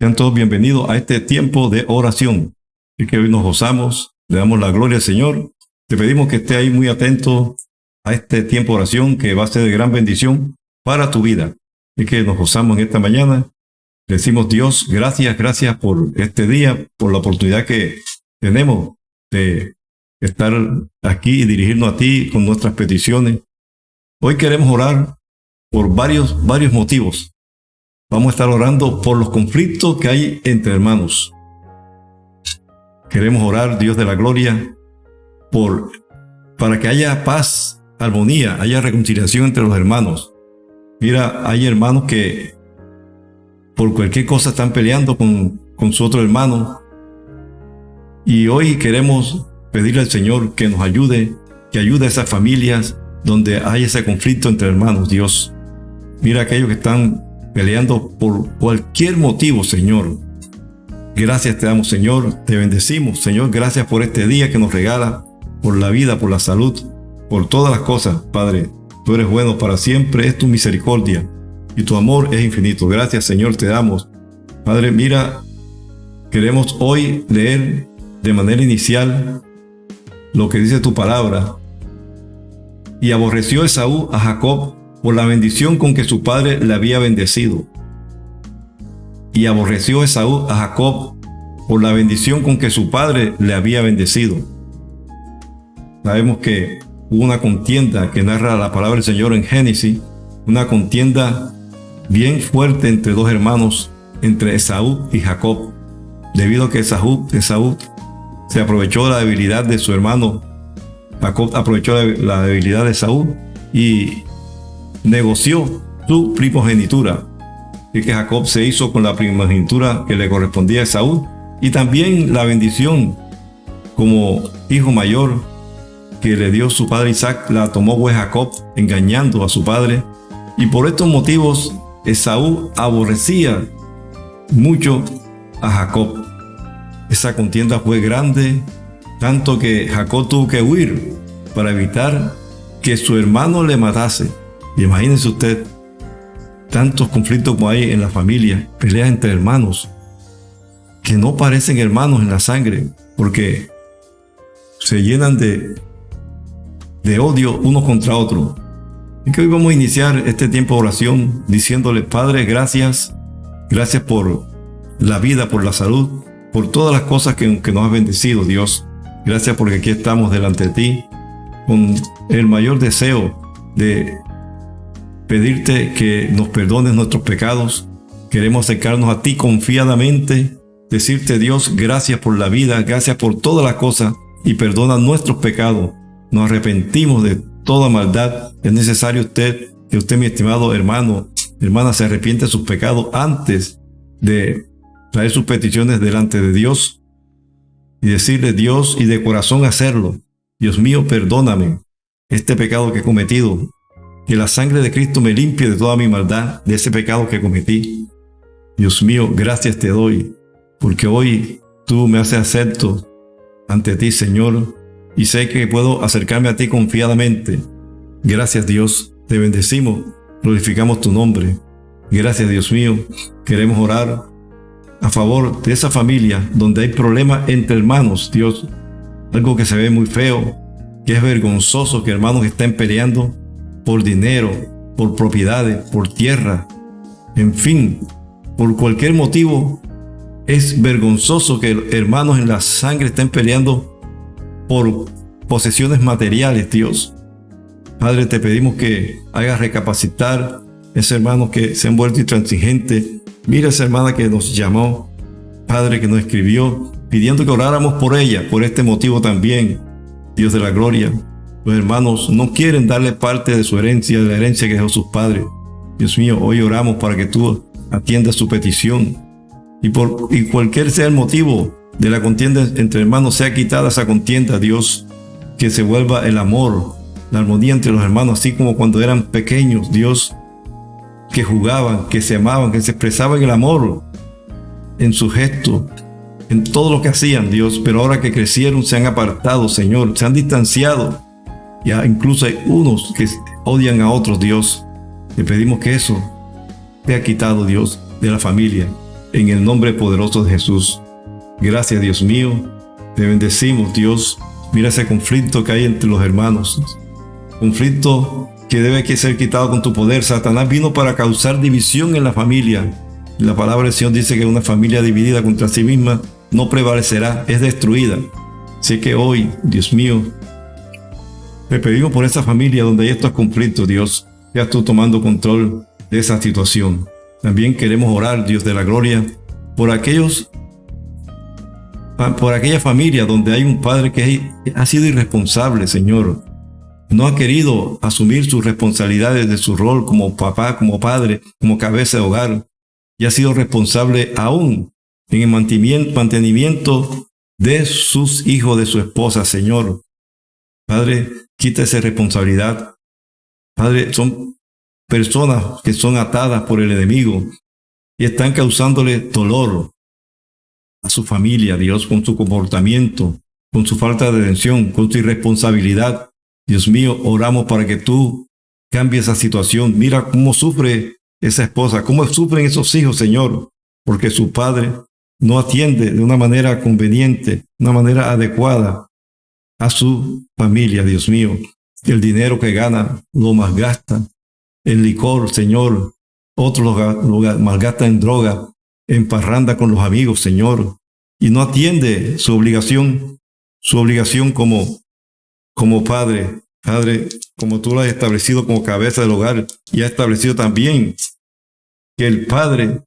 Sean todos bienvenidos a este tiempo de oración. Y que hoy nos gozamos, le damos la gloria al Señor. Te pedimos que esté ahí muy atento a este tiempo de oración que va a ser de gran bendición para tu vida. Y que nos gozamos en esta mañana. Decimos Dios, gracias, gracias por este día, por la oportunidad que tenemos de estar aquí y dirigirnos a ti con nuestras peticiones. Hoy queremos orar por varios, varios motivos. Vamos a estar orando por los conflictos que hay entre hermanos. Queremos orar, Dios de la gloria, por, para que haya paz, armonía, haya reconciliación entre los hermanos. Mira, hay hermanos que por cualquier cosa están peleando con, con su otro hermano. Y hoy queremos pedirle al Señor que nos ayude, que ayude a esas familias donde hay ese conflicto entre hermanos, Dios. Mira aquellos que están peleando por cualquier motivo, Señor. Gracias te damos, Señor. Te bendecimos, Señor. Gracias por este día que nos regala, por la vida, por la salud, por todas las cosas, Padre. Tú eres bueno para siempre, es tu misericordia y tu amor es infinito. Gracias, Señor, te damos. Padre, mira, queremos hoy leer de manera inicial lo que dice tu palabra. Y aborreció Esaú a Jacob por la bendición con que su padre le había bendecido. Y aborreció Esaú a Jacob por la bendición con que su padre le había bendecido. Sabemos que hubo una contienda que narra la palabra del Señor en Génesis, una contienda bien fuerte entre dos hermanos, entre Esaú y Jacob, debido a que Esaú, se aprovechó la debilidad de su hermano, Jacob aprovechó la debilidad de Esaú y negoció su primogenitura. Y que Jacob se hizo con la primogenitura que le correspondía a Esaú y también la bendición como hijo mayor que le dio su padre Isaac la tomó pues Jacob engañando a su padre y por estos motivos Esaú aborrecía mucho a Jacob. Esa contienda fue grande, tanto que Jacob tuvo que huir para evitar que su hermano le matase. Y imagínense usted, tantos conflictos como hay en la familia, peleas entre hermanos, que no parecen hermanos en la sangre, porque se llenan de, de odio uno contra otro. Y que hoy vamos a iniciar este tiempo de oración diciéndole, Padre, gracias, gracias por la vida, por la salud, por todas las cosas que, que nos has bendecido, Dios. Gracias porque aquí estamos delante de ti con el mayor deseo de pedirte que nos perdones nuestros pecados. Queremos acercarnos a ti confiadamente, decirte Dios, gracias por la vida, gracias por todas las cosas y perdona nuestros pecados. Nos arrepentimos de toda maldad. Es necesario usted, que usted, mi estimado hermano, hermana, se arrepiente de sus pecados antes de traer sus peticiones delante de Dios y decirle Dios y de corazón hacerlo. Dios mío, perdóname este pecado que he cometido. Que la sangre de Cristo me limpie de toda mi maldad, de ese pecado que cometí. Dios mío, gracias te doy, porque hoy tú me haces acepto ante ti, Señor, y sé que puedo acercarme a ti confiadamente. Gracias Dios, te bendecimos, glorificamos tu nombre. Gracias Dios mío, queremos orar a favor de esa familia donde hay problemas entre hermanos, Dios. Algo que se ve muy feo, que es vergonzoso que hermanos estén peleando por dinero, por propiedades, por tierra, en fin, por cualquier motivo, es vergonzoso que hermanos en la sangre estén peleando por posesiones materiales, Dios. Padre, te pedimos que hagas recapacitar ese hermano que se han vuelto intransigentes. Mira esa hermana que nos llamó, Padre, que nos escribió, pidiendo que oráramos por ella, por este motivo también. Dios de la gloria, los hermanos no quieren darle parte de su herencia, de la herencia que dejó sus padres. Dios mío, hoy oramos para que tú atiendas su petición. Y, por, y cualquier sea el motivo de la contienda entre hermanos, sea quitada esa contienda, Dios. Que se vuelva el amor, la armonía entre los hermanos, así como cuando eran pequeños, Dios. Que jugaban, que se amaban, que se expresaban el amor en su gesto, en todo lo que hacían, Dios. Pero ahora que crecieron, se han apartado, Señor, se han distanciado ya incluso hay unos que odian a otros, Dios. Le pedimos que eso sea quitado, Dios, de la familia. en el nombre poderoso de Jesús. Gracias Dios mío, te bendecimos Dios. Mira ese conflicto que hay entre los hermanos. Conflicto que debe que ser quitado con tu poder. Satanás vino para causar división en la familia. La palabra del Señor dice que una familia dividida contra sí misma no prevalecerá, es destruida. Sé que hoy, Dios mío, te pedimos por esa familia donde hay estos conflictos, Dios, ya tú tomando control de esa situación. También queremos orar, Dios de la gloria, por aquellos, por aquella familia donde hay un padre que ha sido irresponsable, Señor. No ha querido asumir sus responsabilidades de su rol como papá, como padre, como cabeza de hogar, y ha sido responsable aún en el mantenimiento de sus hijos, de su esposa, Señor. Padre, quita esa responsabilidad. Padre, son personas que son atadas por el enemigo y están causándole dolor a su familia, Dios, con su comportamiento, con su falta de atención, con su irresponsabilidad. Dios mío, oramos para que tú cambies esa situación. Mira cómo sufre esa esposa, cómo sufren esos hijos, Señor, porque su padre no atiende de una manera conveniente, una manera adecuada a su familia, Dios mío. El dinero que gana lo malgasta en licor, Señor. Otros lo, malgasta en droga, en parranda con los amigos, Señor. Y no atiende su obligación, su obligación como, como padre. Padre, como tú lo has establecido como cabeza del hogar y has establecido también que el padre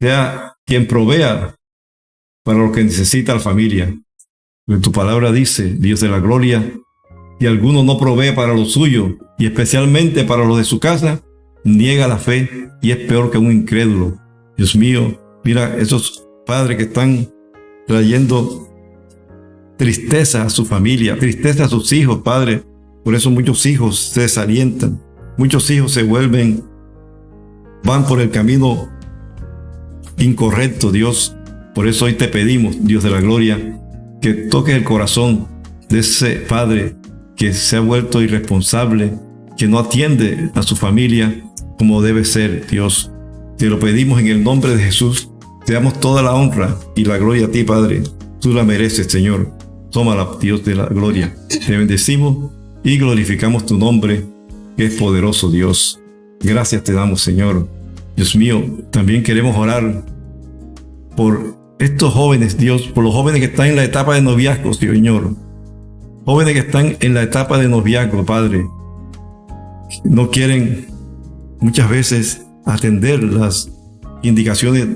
sea quien provea para lo que necesita la familia. Tu palabra dice, Dios de la gloria, si alguno no provee para lo suyo, y especialmente para los de su casa, niega la fe y es peor que un incrédulo. Dios mío, mira esos padres que están trayendo tristeza a su familia, tristeza a sus hijos, Padre. Por eso muchos hijos se desalientan, muchos hijos se vuelven, van por el camino incorrecto, Dios. Por eso hoy te pedimos, Dios de la gloria, que toques el corazón de ese padre que se ha vuelto irresponsable, que no atiende a su familia como debe ser, Dios. Te lo pedimos en el nombre de Jesús. Te damos toda la honra y la gloria a ti, Padre. Tú la mereces, Señor. Tómala, Dios de la gloria. Te bendecimos y glorificamos tu nombre, que es poderoso, Dios. Gracias te damos, Señor. Dios mío, también queremos orar por estos jóvenes, Dios, por los jóvenes que están en la etapa de noviazgo, Señor. Jóvenes que están en la etapa de noviazgo, Padre. No quieren muchas veces atender las indicaciones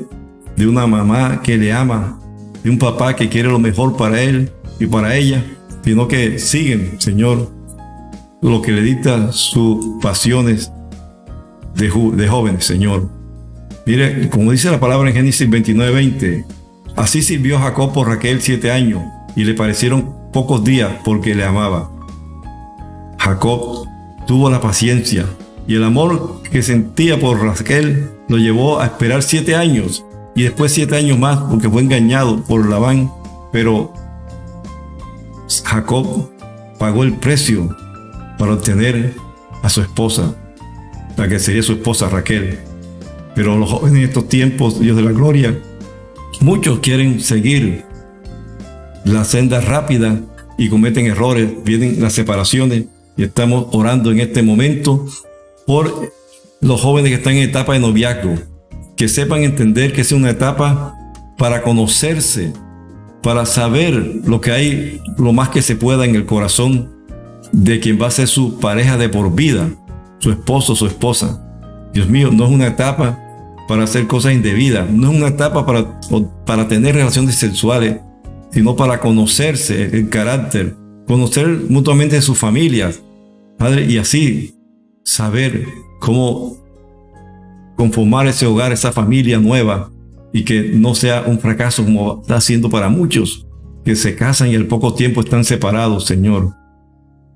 de una mamá que le ama, de un papá que quiere lo mejor para él y para ella, sino que siguen, Señor, lo que le dicta sus pasiones de, de jóvenes, Señor. Mire, como dice la palabra en Génesis 29, 20, así sirvió Jacob por Raquel siete años y le parecieron pocos días porque le amaba. Jacob tuvo la paciencia y el amor que sentía por Raquel lo llevó a esperar siete años y después siete años más porque fue engañado por Labán, pero Jacob pagó el precio para obtener a su esposa la que sería su esposa Raquel. Pero los jóvenes en estos tiempos, Dios de la gloria, muchos quieren seguir la senda rápida y cometen errores, vienen las separaciones y estamos orando en este momento por los jóvenes que están en etapa de noviazgo, que sepan entender que es una etapa para conocerse, para saber lo que hay, lo más que se pueda en el corazón de quien va a ser su pareja de por vida su esposo, su esposa. Dios mío, no es una etapa para hacer cosas indebidas, no es una etapa para, para tener relaciones sexuales, sino para conocerse el carácter, conocer mutuamente sus familias, Padre, y así saber cómo conformar ese hogar, esa familia nueva, y que no sea un fracaso como está haciendo para muchos, que se casan y al poco tiempo están separados, Señor.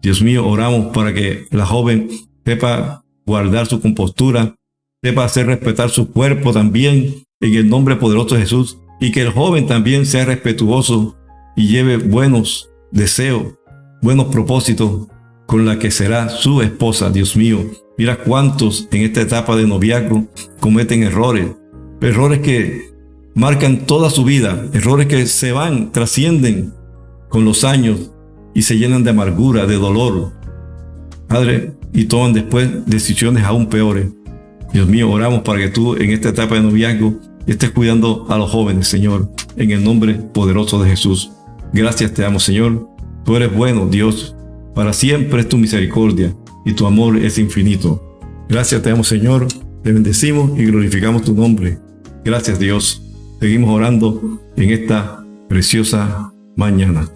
Dios mío, oramos para que la joven sepa guardar su compostura, sepa hacer respetar su cuerpo también en el nombre poderoso de Jesús y que el joven también sea respetuoso y lleve buenos deseos, buenos propósitos con la que será su esposa, Dios mío. Mira cuántos en esta etapa de noviazgo cometen errores, errores que marcan toda su vida, errores que se van, trascienden con los años y se llenan de amargura, de dolor. Padre, y toman después decisiones aún peores. Dios mío, oramos para que tú en esta etapa de noviazgo estés cuidando a los jóvenes, Señor, en el nombre poderoso de Jesús. Gracias te damos, Señor. Tú eres bueno, Dios. Para siempre es tu misericordia y tu amor es infinito. Gracias te damos, Señor. Te bendecimos y glorificamos tu nombre. Gracias, Dios. Seguimos orando en esta preciosa mañana.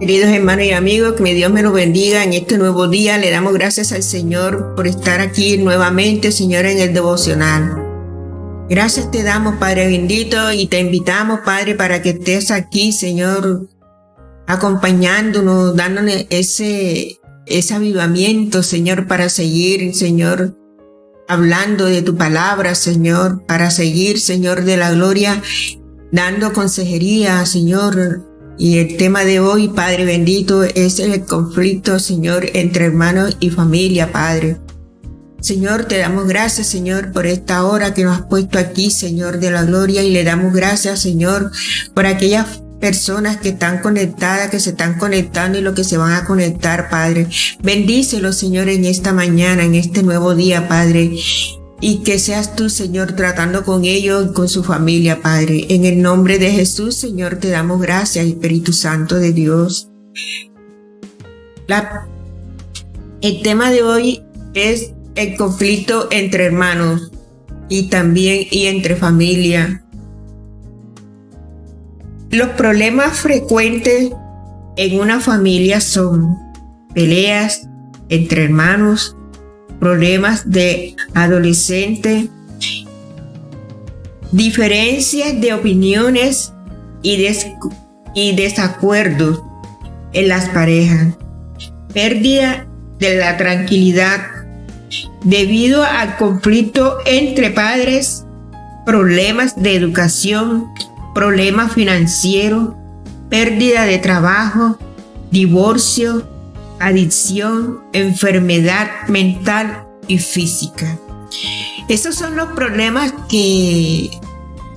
Queridos hermanos y amigos, que mi Dios me los bendiga en este nuevo día. Le damos gracias al Señor por estar aquí nuevamente, Señor, en el devocional. Gracias te damos, Padre bendito, y te invitamos, Padre, para que estés aquí, Señor, acompañándonos, dándonos ese, ese avivamiento, Señor, para seguir, Señor, hablando de tu palabra, Señor, para seguir, Señor, de la gloria, dando consejería, Señor, y el tema de hoy, Padre bendito, es el conflicto, Señor, entre hermanos y familia, Padre. Señor, te damos gracias, Señor, por esta hora que nos has puesto aquí, Señor de la gloria, y le damos gracias, Señor, por aquellas personas que están conectadas, que se están conectando y lo que se van a conectar, Padre. Bendícelo, Señor, en esta mañana, en este nuevo día, Padre y que seas tú, Señor, tratando con ellos y con su familia, Padre. En el nombre de Jesús, Señor, te damos gracias, Espíritu Santo de Dios. El tema de hoy es el conflicto entre hermanos y también y entre familia. Los problemas frecuentes en una familia son peleas entre hermanos, problemas de adolescente, diferencias de opiniones y, y desacuerdos en las parejas, pérdida de la tranquilidad debido al conflicto entre padres, problemas de educación, problemas financieros, pérdida de trabajo, divorcio, adicción, enfermedad mental y física. Esos son los problemas que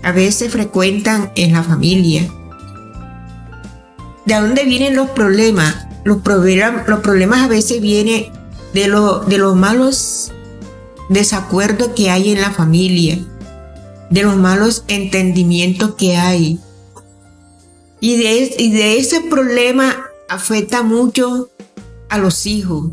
a veces frecuentan en la familia. ¿De dónde vienen los problemas? Los, problemas, a veces vienen de, lo, de los malos desacuerdos que hay en la familia, de los malos entendimientos que hay. Y de, y de ese problema afecta mucho a los hijos.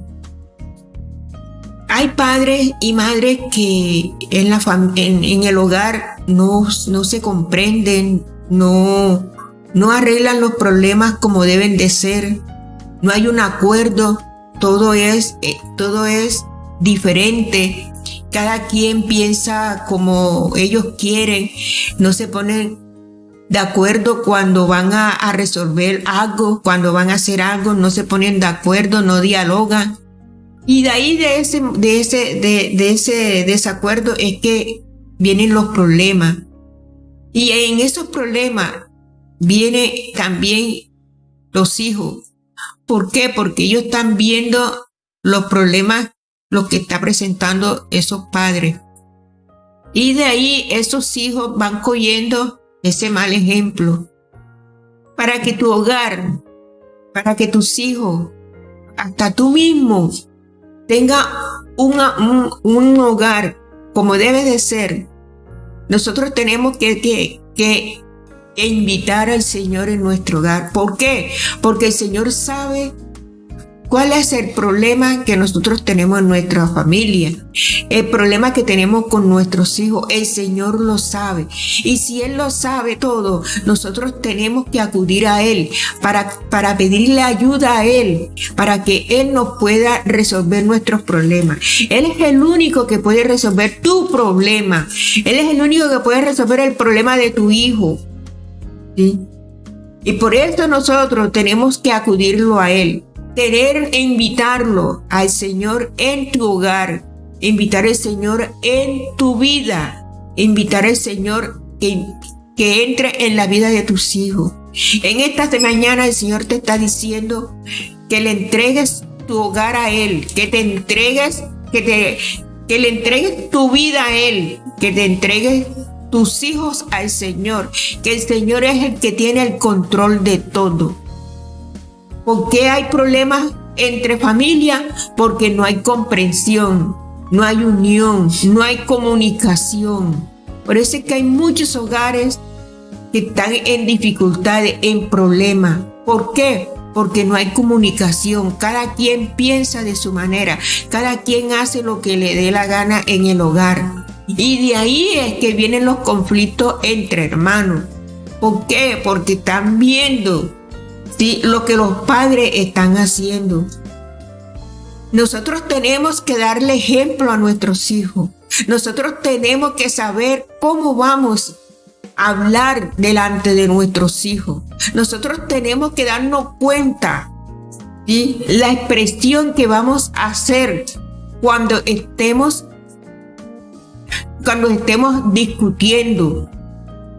Hay padres y madres que en, la en, el hogar no, no se comprenden, no, no arreglan los problemas como deben de ser, no hay un acuerdo, todo es, eh, todo es diferente, cada quien piensa como ellos quieren, no se ponen de acuerdo cuando van a, resolver algo, cuando van a hacer algo, no se ponen de acuerdo, no dialogan. Y de ahí de ese, de ese, de, ese desacuerdo es que vienen los problemas. Y en esos problemas vienen también los hijos. ¿Por qué? Porque ellos están viendo los problemas, lo que está presentando esos padres. Y de ahí esos hijos van cogiendo ese mal ejemplo, para que tu hogar, para que tus hijos, hasta tú mismo, tenga un, un, hogar como debe de ser. Nosotros tenemos que, que, que invitar al Señor en nuestro hogar. ¿Por qué? Porque el Señor sabe ¿Cuál es el problema que nosotros tenemos en nuestra familia? El problema que tenemos con nuestros hijos, el Señor lo sabe. Y si Él lo sabe todo, nosotros tenemos que acudir a Él para, para pedirle ayuda a Él, para que Él nos pueda resolver nuestros problemas. Él es el único que puede resolver tu problema. Él es el único que puede resolver el problema de tu hijo. Y por eso nosotros tenemos que acudirlo a Él querer invitarlo al Señor en tu hogar, invitar al Señor en tu vida, invitar al Señor que, que entre en la vida de tus hijos. En esta mañana el Señor te está diciendo que le entregues tu hogar a Él, que te entregues, que te que le entregues tu vida a Él, que te entregues tus hijos al Señor, que el Señor es el que tiene el control de todo. ¿Por qué hay problemas entre familia? Porque no hay comprensión, no hay unión, no hay comunicación. Por eso es que hay muchos hogares que están en dificultades, en problemas. ¿Por qué? Porque no hay comunicación. Cada quien piensa de su manera. Cada quien hace lo que le dé la gana en el hogar. Y de ahí es que vienen los conflictos entre hermanos. ¿Por qué? Porque están viendo lo que los padres están haciendo. Nosotros tenemos que darle ejemplo a nuestros hijos. Nosotros tenemos que saber cómo vamos a hablar delante de nuestros hijos. Nosotros tenemos que darnos cuenta de la expresión que vamos a hacer cuando estemos cuando estemos discutiendo.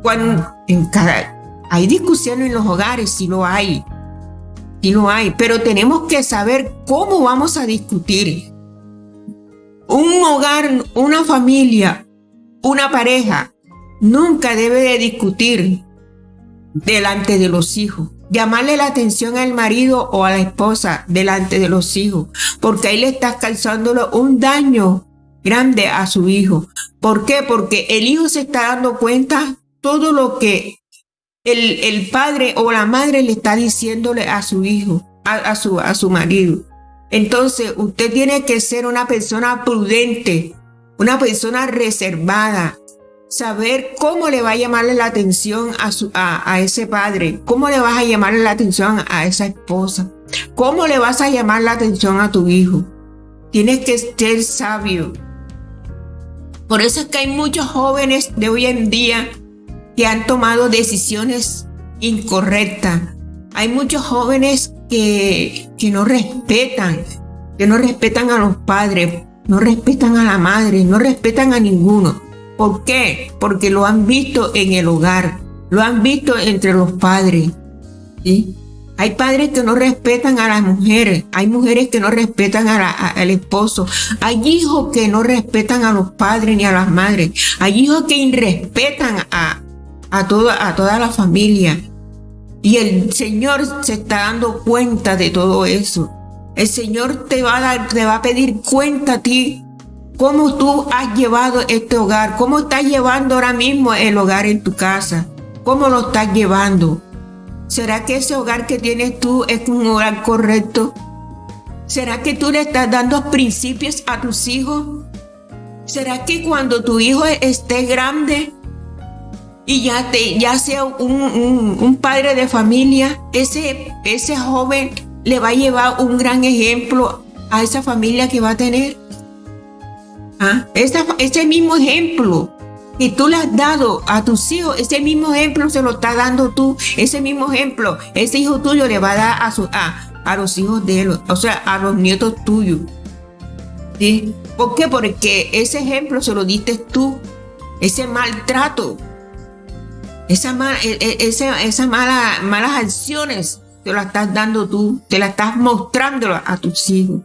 Cuando en cada, hay discusiones en los hogares, si lo hay. Si lo hay, pero tenemos que saber cómo vamos a discutir. Un hogar, una familia, una pareja, nunca debe de discutir delante de los hijos. Llamarle la atención al marido o a la esposa delante de los hijos, porque ahí le estás causándolo un daño grande a su hijo. ¿Por qué? Porque el hijo se está dando cuenta todo lo que el, el padre o la madre le está diciéndole a su hijo, a, su, a su marido. Entonces, usted tiene que ser una persona prudente, una persona reservada, saber cómo le va a llamarle la atención a, su, a, a, ese padre, cómo le vas a llamarle la atención a esa esposa, cómo le vas a llamar la atención a tu hijo. Tienes que ser sabio. Por eso es que hay muchos jóvenes de hoy en día que han tomado decisiones incorrectas. Hay muchos jóvenes que, que no respetan, que no respetan a los padres, no respetan a la madre, no respetan a ninguno. ¿Por qué? Porque lo han visto en el hogar, lo han visto entre los padres. ¿sí? Hay padres que no respetan a las mujeres, hay mujeres que no respetan al esposo, hay hijos que no respetan a los padres ni a las madres, hay hijos que irrespetan a, a, toda, a toda la familia. Y el Señor se está dando cuenta de todo eso. El Señor te va a, dar, te va a pedir cuenta a ti cómo tú has llevado este hogar, cómo estás llevando ahora mismo el hogar en tu casa, cómo lo estás llevando. ¿Será que ese hogar que tienes tú es un hogar correcto? ¿Será que tú le estás dando principios a tus hijos? ¿Será que cuando tu hijo esté grande y ya, te, ya sea un, padre de familia, ese, ese joven le va a llevar un gran ejemplo a esa familia que va a tener? ¿Ah? ese mismo ejemplo y tú le has dado a tus hijos, ese mismo ejemplo se lo está dando tú, ese mismo ejemplo, ese hijo tuyo le va a dar a, su, a, a los hijos de él, o sea, a los nietos tuyos. ¿Sí? ¿Por qué? Porque ese ejemplo se lo diste tú, ese maltrato, esa, e, e, esa, mala, malas acciones te las estás dando tú, te las estás mostrando a tus hijos.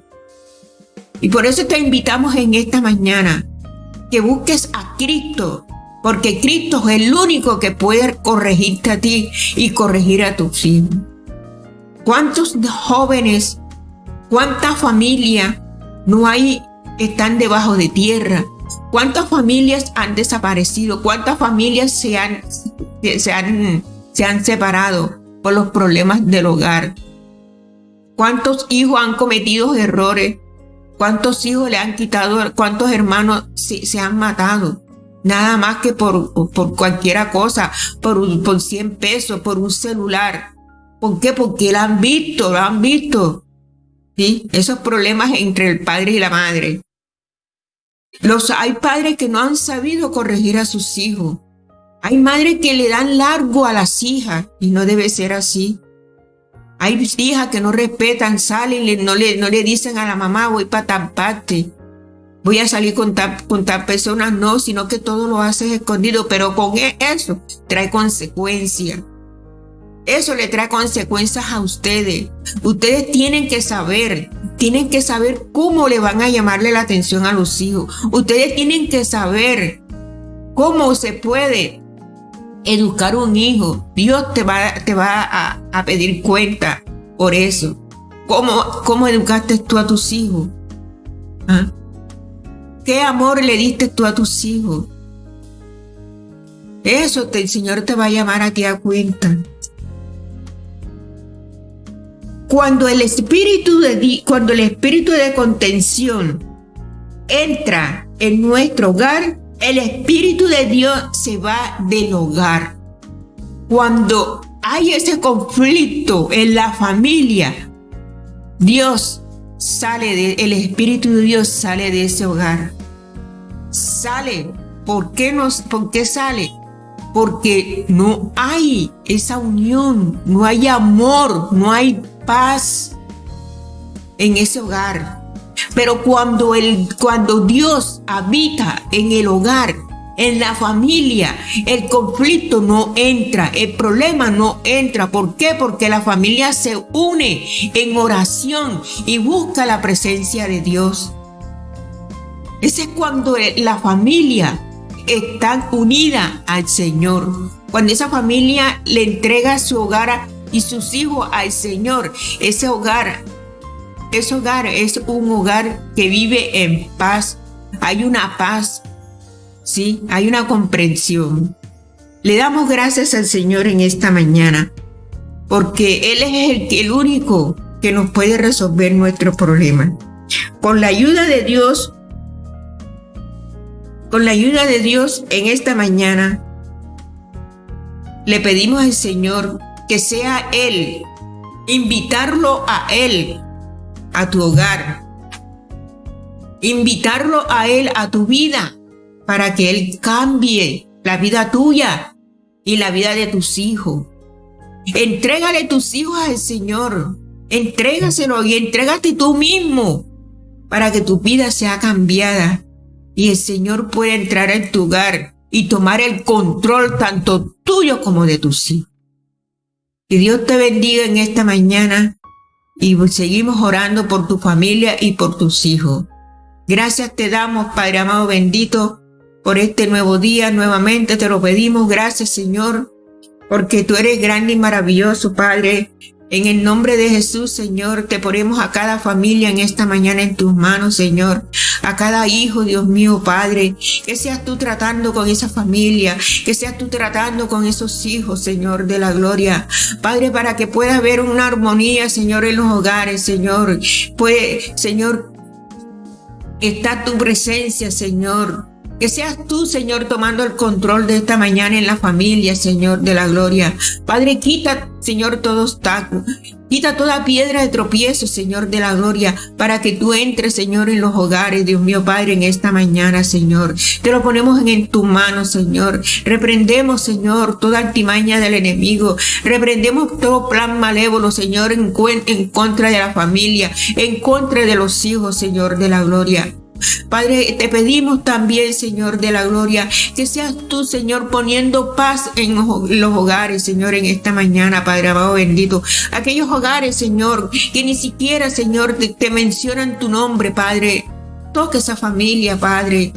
Y por eso te invitamos en esta mañana que busques a Cristo, porque Cristo es el único que puede corregirte a ti y corregir a tus hijos. ¿Cuántos jóvenes, cuántas familias no hay, están debajo de tierra? ¿Cuántas familias han desaparecido? ¿Cuántas familias se han, se han, se han separado por los problemas del hogar? ¿Cuántos hijos han cometido errores ¿Cuántos hijos le han quitado? ¿Cuántos hermanos se, han matado? Nada más que por, por cualquiera cosa, por, por 100 pesos, por un celular. ¿Por qué? Porque lo han visto, lo han visto. ¿Sí? Esos problemas entre el padre y la madre. Los, hay padres que no han sabido corregir a sus hijos. Hay madres que le dan largo a las hijas y no debe ser así. Hay hijas que no respetan, salen, no le, no le dicen a la mamá, voy para tal parte, voy a salir con tal, con persona, no, sino que todo lo haces escondido, pero con e, eso trae consecuencias. Eso le trae consecuencias a ustedes. Ustedes tienen que saber, tienen que saber cómo le van a llamarle la atención a los hijos. Ustedes tienen que saber cómo se puede educar un hijo. Dios te va, te va a, pedir cuenta por eso. ¿Cómo, ¿Cómo educaste tú a tus hijos? ¿Ah? ¿Qué amor le diste tú a tus hijos? Eso el Señor te va a llamar a ti a cuenta. Cuando el espíritu de, cuando el espíritu de contención entra en nuestro hogar, el espíritu de Dios se va del hogar. Cuando hay ese conflicto en la familia, Dios sale de, el espíritu de Dios sale de ese hogar. Sale. ¿Por qué, ¿Por qué sale? Porque no hay esa unión, no hay amor, no hay paz en ese hogar. Pero cuando, el, cuando Dios habita en el hogar, en la familia, el conflicto no entra, el problema no entra. ¿Por qué? Porque la familia se une en oración y busca la presencia de Dios. Ese es cuando la familia está unida al Señor. Cuando esa familia le entrega su hogar y sus hijos al Señor, ese hogar, ese hogar es un hogar que vive en paz. Hay una paz, sí, hay una comprensión. Le damos gracias al Señor en esta mañana, porque Él es el, el único que nos puede resolver nuestros problemas. Con la ayuda de Dios, con la ayuda de Dios en esta mañana, le pedimos al Señor que sea Él, invitarlo a Él, a tu hogar, invitarlo a Él, a tu vida, para que Él cambie la vida tuya y la vida de tus hijos. Entrégale tus hijos al Señor, entrégaselo y entrégate tú mismo para que tu vida sea cambiada y el Señor pueda entrar en tu hogar y tomar el control tanto tuyo como de tus hijos. Que Dios te bendiga en esta mañana y seguimos orando por tu familia y por tus hijos. Gracias te damos, Padre amado bendito, por este nuevo día. Nuevamente te lo pedimos. Gracias, Señor, porque tú eres grande y maravilloso, Padre. En el nombre de Jesús, Señor, te ponemos a cada familia en esta mañana en tus manos, Señor. A cada hijo, Dios mío, Padre. Que seas tú tratando con esa familia. Que seas tú tratando con esos hijos, Señor, de la gloria. Padre, para que pueda haber una armonía, Señor, en los hogares, Señor. Pues, Señor, está tu presencia, Señor. Que seas tú, Señor, tomando el control de esta mañana en la familia, Señor, de la gloria. Padre, quita, Señor, todo obstáculo. Quita toda piedra de tropiezo, Señor, de la gloria, para que tú entres, Señor, en los hogares, Dios mío, Padre, en esta mañana, Señor. Te lo ponemos en, tu mano, Señor. Reprendemos, Señor, toda altimaña del enemigo. Reprendemos todo plan malévolo, Señor, en, en contra de la familia, en contra de los hijos, Señor, de la gloria. Padre, te pedimos también, Señor de la gloria, que seas tú, Señor, poniendo paz en los hogares, Señor, en esta mañana, Padre amado bendito. Aquellos hogares, Señor, que ni siquiera, Señor, te, te mencionan tu nombre, Padre. Toca esa familia, Padre.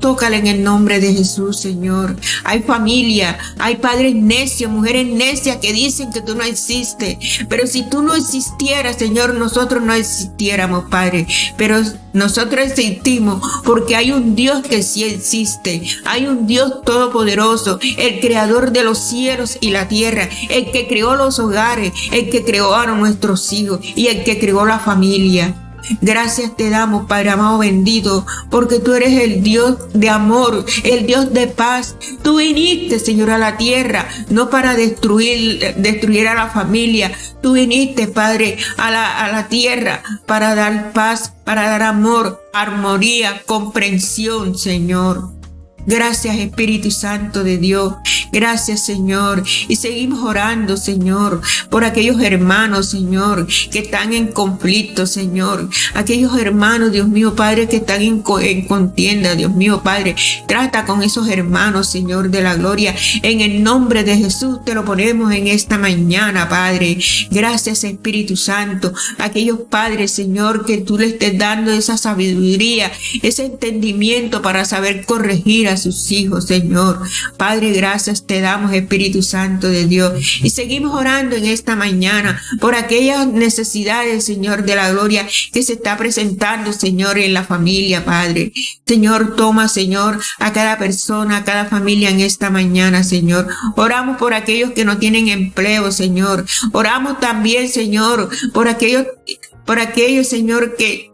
Tócala en el nombre de Jesús, Señor. Hay familia, hay padres necios, mujeres necias que dicen que tú no existes. Pero si tú no existieras, Señor, nosotros no existiéramos, Padre. Pero nosotros existimos porque hay un Dios que sí existe. Hay un Dios todopoderoso, el creador de los cielos y la tierra, el que creó los hogares, el que creó a nuestros hijos y el que creó la familia. Gracias te damos, Padre amado bendito, porque tú eres el Dios de amor, el Dios de paz. Tú viniste, Señor, a la tierra, no para destruir, destruir a la familia. Tú viniste, Padre, a la, a la tierra para dar paz, para dar amor, armonía, comprensión, Señor. Gracias Espíritu Santo de Dios. Gracias Señor. Y seguimos orando Señor por aquellos hermanos Señor que están en conflicto Señor. Aquellos hermanos Dios mío Padre que están en, contienda Dios mío Padre. Trata con esos hermanos Señor de la gloria. En el nombre de Jesús te lo ponemos en esta mañana Padre. Gracias Espíritu Santo. Aquellos padres Señor que tú le estés dando esa sabiduría, ese entendimiento para saber corregir a sus hijos, Señor. Padre, gracias te damos, Espíritu Santo de Dios. Y seguimos orando en esta mañana por aquellas necesidades, Señor, de la gloria que se está presentando, Señor, en la familia, Padre. Señor, toma, Señor, a cada persona, a cada familia en esta mañana, Señor. Oramos por aquellos que no tienen empleo, Señor. Oramos también, Señor, por aquellos, por aquellos, Señor, que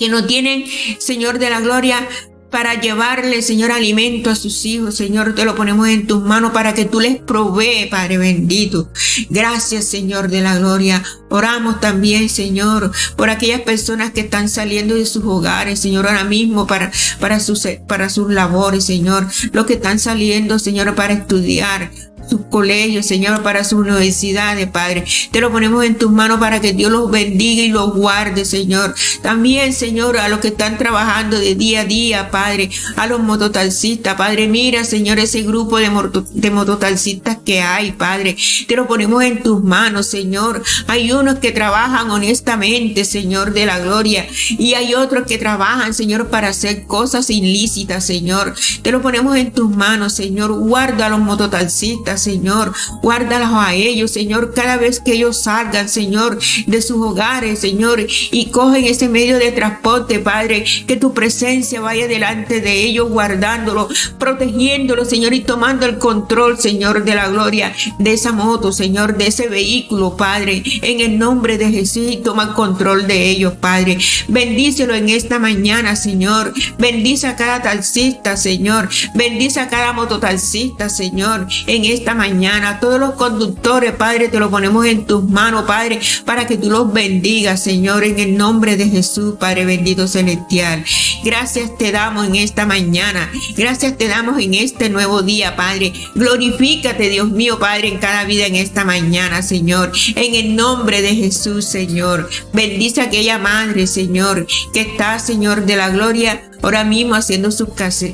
que no tienen, Señor de la gloria, para llevarle, Señor, alimento a sus hijos. Señor, te lo ponemos en tus manos para que tú les provee, Padre bendito. Gracias, Señor de la gloria. Oramos también, Señor, por aquellas personas que están saliendo de sus hogares, Señor, ahora mismo para, para, sus, para sus labores, Señor. Los que están saliendo, Señor, para estudiar, sus colegios, Señor, para sus universidades, Padre. Te lo ponemos en tus manos para que Dios los bendiga y los guarde, Señor. También, Señor, a los que están trabajando de día a día, Padre, a los mototalcistas, Padre, mira, Señor, ese grupo de, de mototalcistas que hay, Padre. Te lo ponemos en tus manos, Señor. Hay unos que trabajan honestamente, Señor, de la gloria, y hay otros que trabajan, Señor, para hacer cosas ilícitas, Señor. Te lo ponemos en tus manos, Señor. Guarda a los mototalcistas, Señor. Guárdalos a ellos, Señor, cada vez que ellos salgan, Señor, de sus hogares, Señor, y cogen ese medio de transporte, Padre, que tu presencia vaya delante de ellos, guardándolo, protegiéndolo, Señor, y tomando el control, Señor, de la gloria de esa moto, Señor, de ese vehículo, Padre, en el nombre de Jesús, y toma control de ellos, Padre. Bendícelo en esta mañana, Señor. Bendice a cada taxista, Señor. Bendice a cada mototaxista, Señor, en esta mañana. Todos los conductores, Padre, te lo ponemos en tus manos, Padre, para que tú los bendigas, Señor, en el nombre de Jesús, Padre bendito celestial. Gracias te damos en esta mañana. Gracias te damos en este nuevo día, Padre. Glorifícate, Dios mío, Padre, en cada vida en esta mañana, Señor. En el nombre de Jesús, Señor. Bendice a aquella madre, Señor, que está, Señor, de la gloria ahora mismo haciendo sus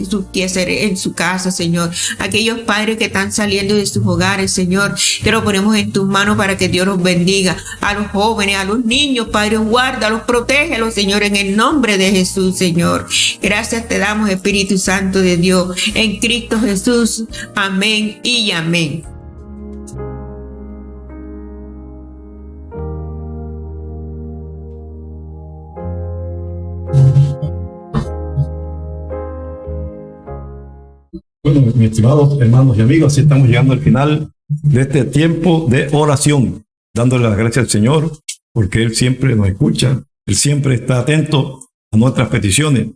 su en su casa, Señor. Aquellos padres que están saliendo de sus hogares, Señor, te lo ponemos en tus manos para que Dios los bendiga. A los jóvenes, a los niños, Padre, guárdalos, protégelos, Señor, en el nombre de Jesús, Señor. Gracias te damos, Espíritu Santo de Dios, en Cristo Jesús. Amén y amén. Bueno, mis estimados hermanos y amigos, así estamos llegando al final de este tiempo de oración, dándole las gracias al Señor, porque Él siempre nos escucha, Él siempre está atento a nuestras peticiones.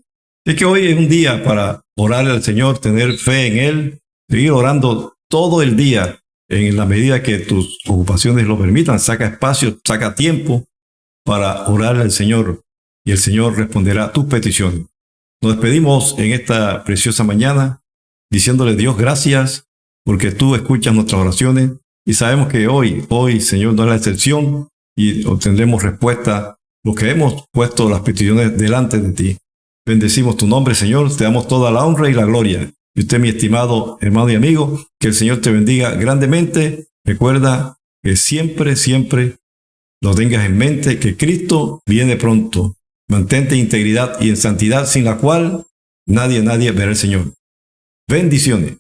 Es que hoy es un día para orarle al Señor, tener fe en Él, seguir orando todo el día en la medida que tus ocupaciones lo permitan. Saca espacio, saca tiempo para orarle al Señor y el Señor responderá a tus peticiones. Nos despedimos en esta preciosa mañana diciéndole Dios gracias porque tú escuchas nuestras oraciones y sabemos que hoy, hoy, Señor, no es la excepción y obtendremos respuesta lo que hemos puesto las peticiones delante de ti. Bendecimos tu nombre, Señor, te damos toda la honra y la gloria. Y usted, mi estimado hermano y amigo, que el Señor te bendiga grandemente. Recuerda que siempre, siempre lo tengas en mente que Cristo viene pronto. Mantente en integridad y en santidad, sin la cual nadie, nadie verá al Señor. Bendiciones.